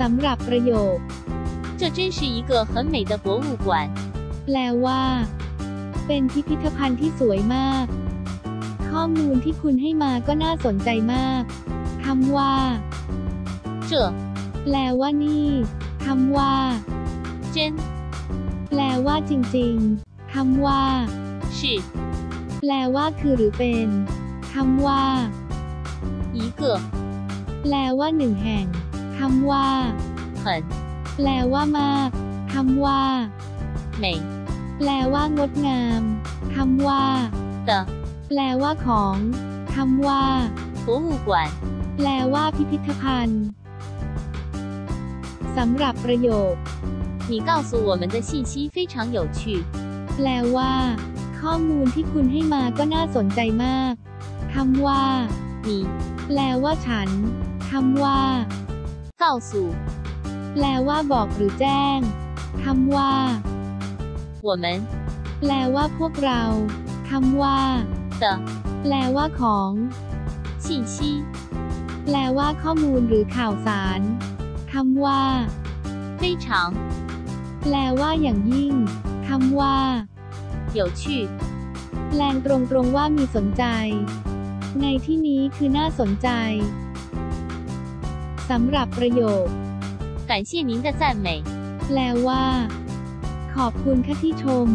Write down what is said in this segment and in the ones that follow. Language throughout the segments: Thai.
สำหรับประโยค 这真是一个很美的博物馆。 แปลว่า เป็นพิพิธภัณฑ์ที่สวยมาก ข้อมูลที่คุณให้มาก็น่าสนใจมากคำว่า 这 แปลว่านี่คำว่า 真 แปลว่าจริงๆคำว่า 是 แปลว่าคือหรือเป็นคำว่า 一个 แปลว่าหนึ่งแห่ง คำว่า 很 แปลว่ามากคำว่า 美 แปลว่างดงามคำว่า 的 แปลว่าของคำว่า 博物馆。 แปลว่าพิพิธภัณฑ์ สำหรับประโยค 你告诉我们的信息非常有趣。 แปลว่า ข้อมูลที่คุณให้มาก็น่าสนใจมากคำว่า 你 แปลว่าฉันคำว่า 告诉 แปลว่าบอกหรือแจ้งคำว่า 我们 แปลว่าพวกเราคำว่า 的 แปลว่าของ 信息 แปลว่าข้อมูลหรือข่าวสารคำว่า 非常 แปลว่าอย่างยิ่งคำว่า 有趣。 แปลงตรงๆว่ามีสนใจ ในที่นี้คือน่าสนใจ สำหรับประโยค 感谢您的赞美。 แปลว่า ขอบคุณค่ะที่ชม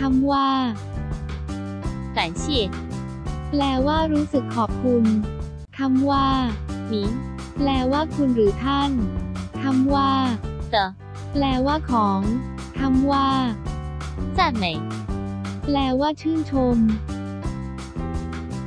คำว่า 感谢 แปลว่ารู้สึกขอบคุณคำว่า 您 แปลว่าคุณหรือท่านคำว่า 的 แปลว่าของคำว่า 赞美。 แปลว่าชื่นชม